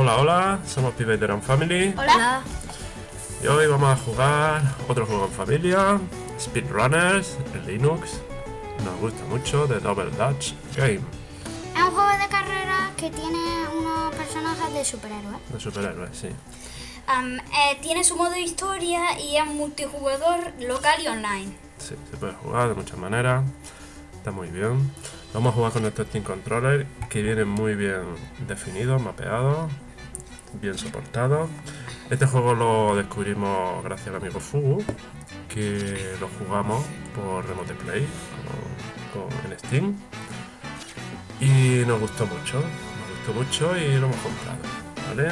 Hola, hola, somos Pibeteron Family Hola. y hoy vamos a jugar otro juego en familia, Speedrunners, en Linux. Nos gusta mucho, de Double Dutch Game, Es un juego de carrera que tiene unos personajes de superhéroes. de superhéroes, sí. Eh, tiene su modo historia y es multijugador local y online. Sí, se puede jugar de muchas maneras, está muy bien. Vamos a jugar con este Steam Controller que viene muy bien definido, mapeado, bien soportado. Este juego lo descubrimos gracias al amigo Fugu, que lo jugamos por Remote Play con, en Steam. Y nos gustó mucho, nos gustó mucho y lo hemos comprado, ¿vale?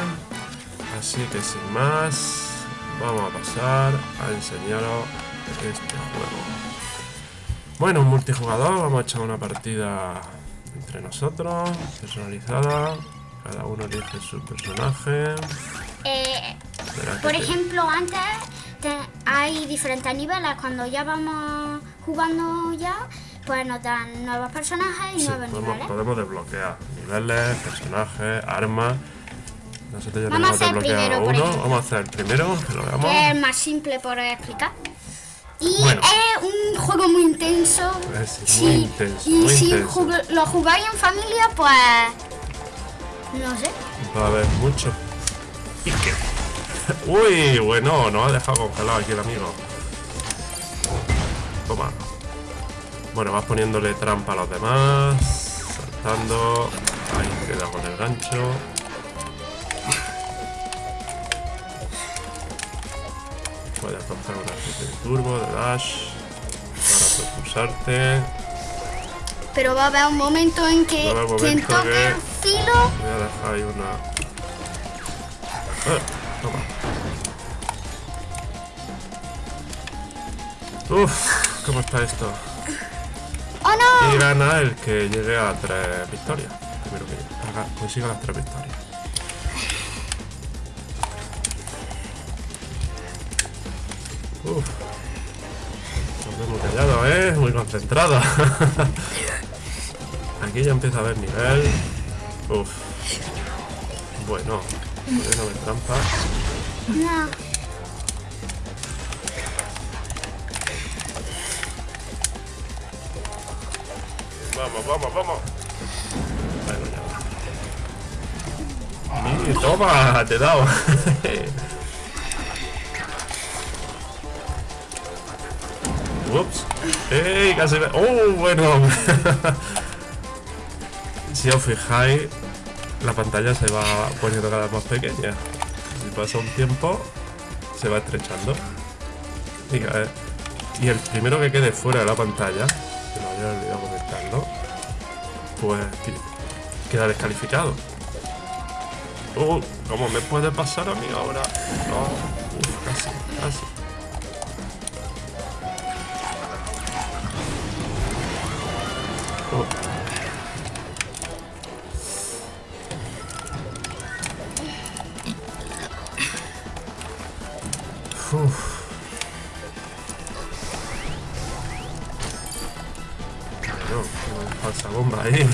Así que sin más, vamos a pasar a enseñaros este juego. Bueno, un multijugador, vamos a echar una partida entre nosotros, personalizada. Cada uno elige su personaje. Eh, por te- ejemplo, antes te- hay diferentes niveles. Cuando ya vamos jugando ya, pues nos dan nuevos personajes y Sí, nuevos podemos, niveles. podemos desbloquear niveles, personajes, armas. Nosotros Vamos a hacer primero, uno. ejemplo. Vamos a hacer el primero, que lo veamos. Que es más simple por explicar. Y Bueno. es un juego muy intenso. Es Sí, muy intenso, y muy si intenso. jug- lo jugáis en familia, pues. No. Va a haber mucho. Uy, bueno, nos ha dejado congelado aquí el amigo. Toma. Bueno, vas poniéndole trampa a los demás. Saltando. Ahí queda con el gancho. Puedes coger una especie de turbo, de dash. Para propulsarte. Pero va a haber un momento en que haber un quien momento toque que- el filo. Voy a dejar ahí una. Toma. Uf, ¿cómo está esto? ¡Oh Y no! gana el que llegue a tres victorias. Primero que haga- consiga las tres victorias. Uf. Nos vemos callado, ¿eh? Muy concentrado. Aquí ya empieza a haber nivel. Uf. Bueno. No me trampa. No. Vamos, vamos, vamos. Bueno, ya va. Toma, te he dado. Ups. ¡Ey! Casi me... ¡Oh, bueno! si os fijáis, la pantalla se va poniendo cada vez más pequeña. Si pasa un tiempo, se va estrechando. Y, el primero que quede fuera de la pantalla, que me había olvidado comentarlo, pues que- queda descalificado. Uh, ¿Cómo me puede pasar a mí ahora? No, uf, casi, casi. Uh.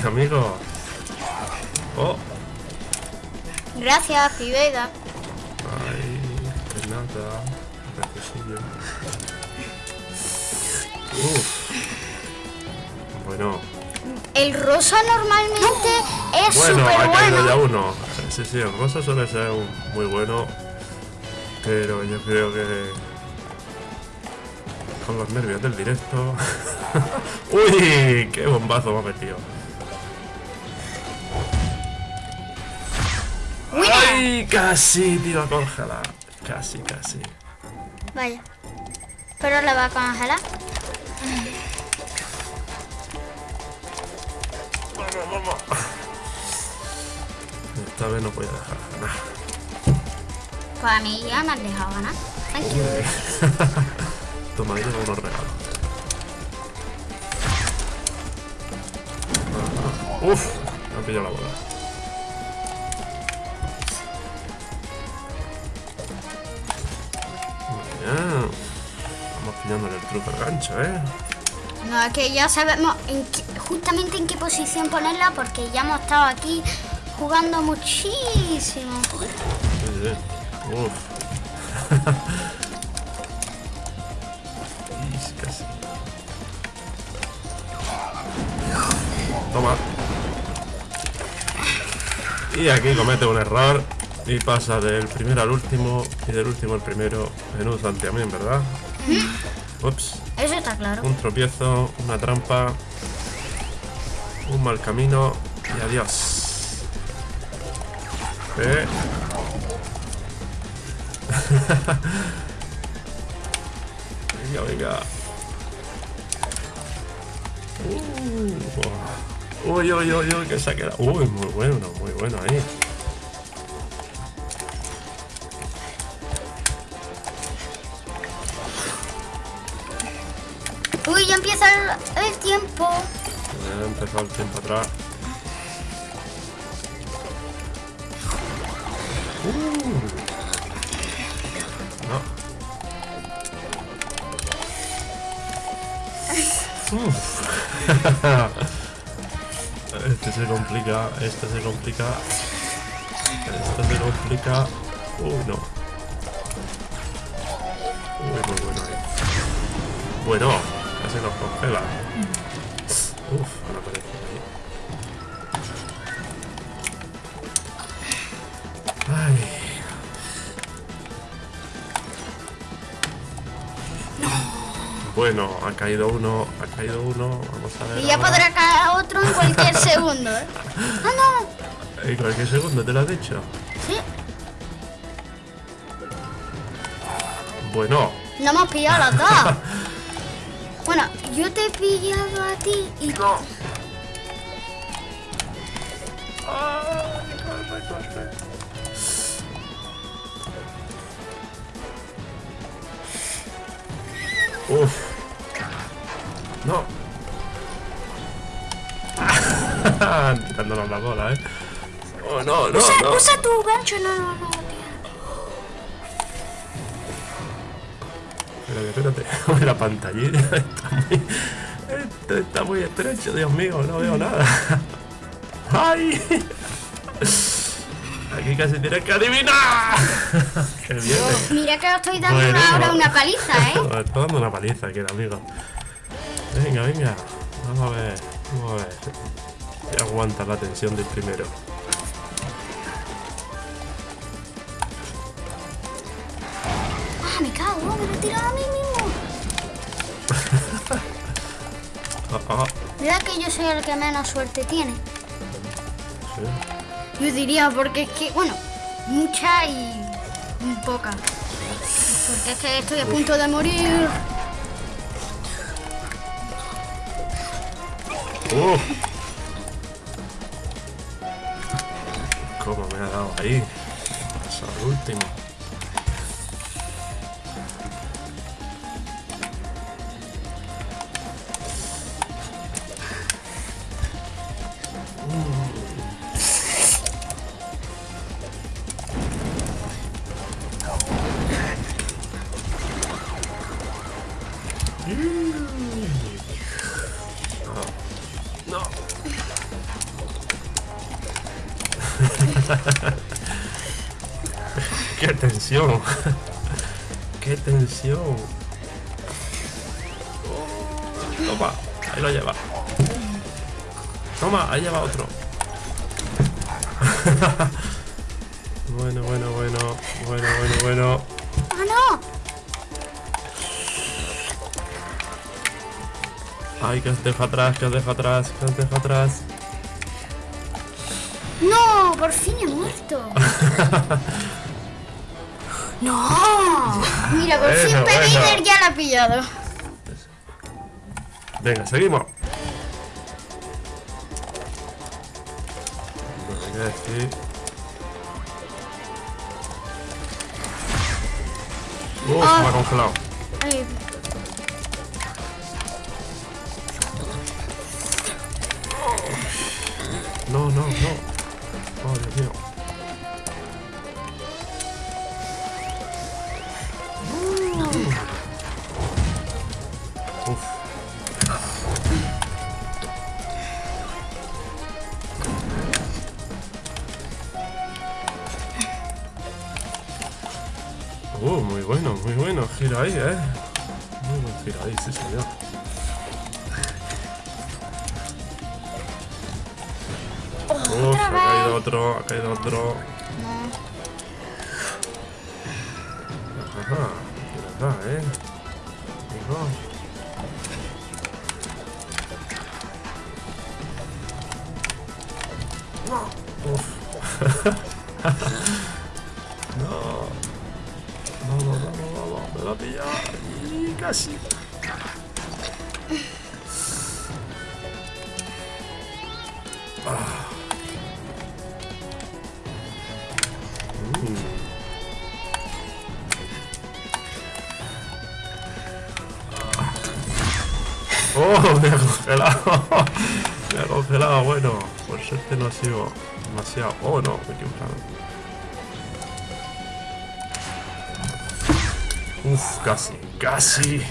Amigo. Oh, Gracias, Pibeda. ay, que nada. Reflesillo. Uf. Bueno, El rosa normalmente es bueno, súper ha caído bueno. ya uno. Sí, sí, el rosa suele ser un- muy bueno. Pero yo creo que. Con los nervios del directo. ¡Uy! ¡Qué bombazo me ha metido! ¡Ay! Casi te iba a congelar. Casi, casi. Vaya. Pero le va a congelar. Vamos, vamos. Esta vez no voy a dejar ganar. Pues a mí ya me has dejado ganar. Thank you. Toma, llevo unos regalos. Uf, me ha pillado la bola. El truco al gancho, ¿eh? No, es que ya sabemos en qué- justamente en qué posición ponerla porque ya hemos estado aquí jugando muchísimo. Sí, sí. Uf. Y casi. Toma. Y aquí comete un error y pasa del primero al último y del último al primero en un santiamén, ¿verdad? Ups. Eso está claro. Un tropiezo, una trampa, un mal camino y adiós. Eh. venga, venga. Uh, uy, uy, uy, uy, que se ha quedado. Uy, muy bueno, muy bueno ahí. El, tiempo. Ya ha empezado el tiempo atrás. Uh. No. Uf. Este se complica, este se complica. Este se complica. Uy, no. Uy, muy bueno ahí. Bueno, casi nos congela. Uf, ahora aparece ahí. Ay. Bueno, ha caído uno, ha caído uno. Vamos a ver. Y ya ahora. podrá caer otro en cualquier segundo. ¿eh? Ah, no. En cualquier segundo, te lo has dicho. Sí. Bueno, No hemos pillado los dos. Bueno, yo te he pillado a ti y no. Uf. No. Tirándonos la bola, eh. Oh, no, no, usa, no. usa tu gancho, no, no, no. Uy, la pantallita está muy... Esto está muy estrecho, Dios mío, no veo nada. ¡Ay! Aquí casi tienes que adivinar. Mira que os estoy dando Bueno, ahora no. una paliza, ¿eh? Está dando una paliza aquí amigo. Venga, venga. Vamos a ver. Vamos a ver. Si aguanta la tensión del primero. Ah, me cago, me lo he tirado a mí mismo. Mira que yo soy el que menos suerte tiene. sí. Yo diría, porque es que, bueno, mucha y poca. Porque es que estoy a punto de morir. ¡Uf! ¿Cómo me ha dado ahí? Eso último. No. ¡Qué tensión! ¡Qué tensión! Toma, ahí lo lleva. Toma, ahí lleva otro. bueno, bueno, bueno, bueno, bueno, bueno. Ay, que os dejo atrás, que os dejo atrás, que os dejo atrás. ¡No! ¡Por fin he muerto! ¡No! Mira, por fin bueno. ya la ha pillado. Venga, seguimos. Que decir. Uf, Ah. me ha congelado. Ay, no, no. Oh, Dios mío. Uf. Uh, muy bueno, muy bueno, gira ahí, eh. Muy buen gira ahí, sí señor. Caído otro, ha caído otro. Ajá, de verdad, ¿eh? Amigo. Uf. no. Vamos, vamos, vamos. Me va a pillar. Y casi. Ah. ¡Oh! Me ha congelado. Me ha congelado. Bueno, por suerte no ha sido demasiado. Oh, no, me he equivocado. Uf, casi, casi.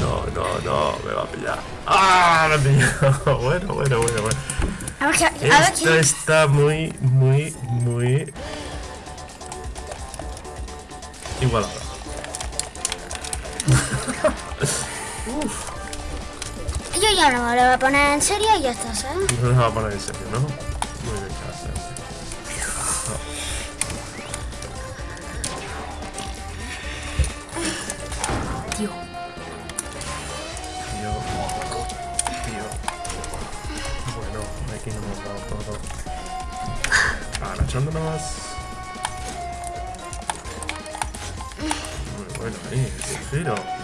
no, no, no, me va a pillar. ¡Ah! Me ha pillado. Bueno, bueno, bueno, bueno. Esto está muy, muy, muy igualado. Yo ya no me lo voy a poner en serio y ya está, ¿sabes? No nos va a poner en serio, ¿no? Muy bien, gracias. Tío. Tío. Tío. Bueno, aquí nos hemos dado todo. Agachándonos. Muy bueno ahí, ese giro.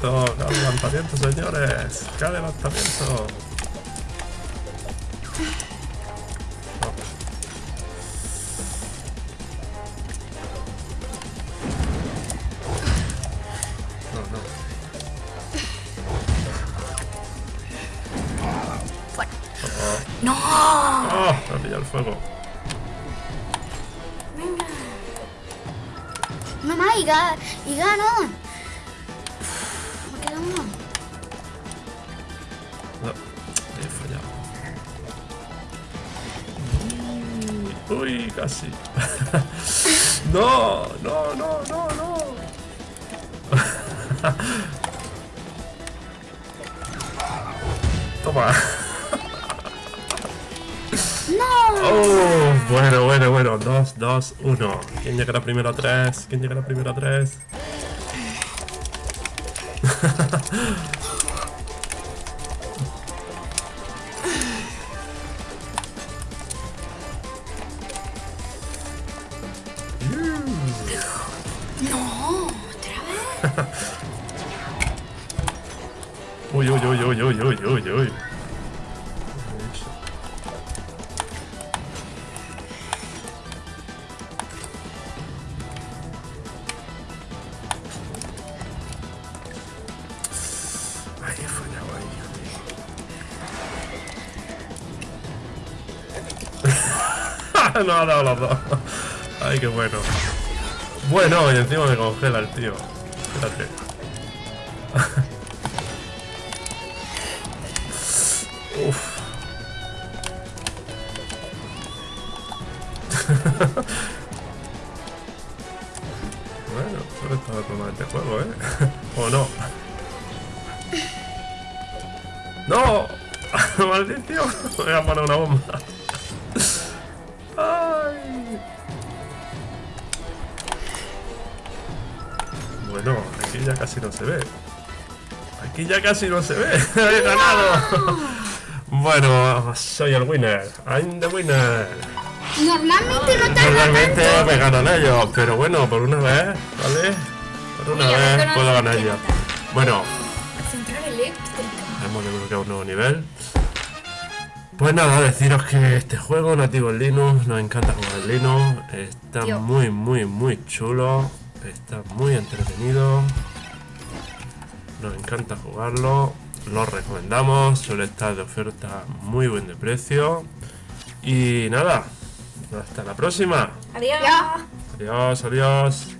Qué adelantamiento, señores. Qué adelantamiento. No. ¡Oh! Me ha pillado el fuego. No más, y, ga- y gano. Uy, casi. no, no, no, no, no. Toma. ¡No! Oh, bueno, bueno, bueno. Dos, dos, uno. ¿Quién llegará primero a tres? ¿Quién llegará primero a tres? ¡No! ¿Otra vez? Uy, uy, uy, uy, uy, uy, uy, uy. No ha dado los dos. Ay, qué bueno. Bueno, y encima me congela el tío. Espérate. Uf. bueno, solo estaba tomando este juego, ¿eh? ¿O no? ¡No! ¡Maldición! Voy a poner una bomba. Ya casi no se ve. Aquí ya casi no se ve. ¡He ganado! Bueno, soy el winner. I'm the winner. Normalmente no tarda Normalmente tanto. me ganan ellos, pero bueno, por una vez, ¿vale? Por una Mira, vez puedo ganar yo. Bueno, Central eléctrica. hemos desbloqueado un nuevo nivel. Pues nada, deciros que este juego nativo en Linux, nos encanta jugar en Linux, está muy, muy, muy chulo, está muy entretenido, nos encanta jugarlo lo recomendamos, suele estar de oferta muy buen de precio. Y nada, hasta la próxima. Adiós. Adiós, adiós.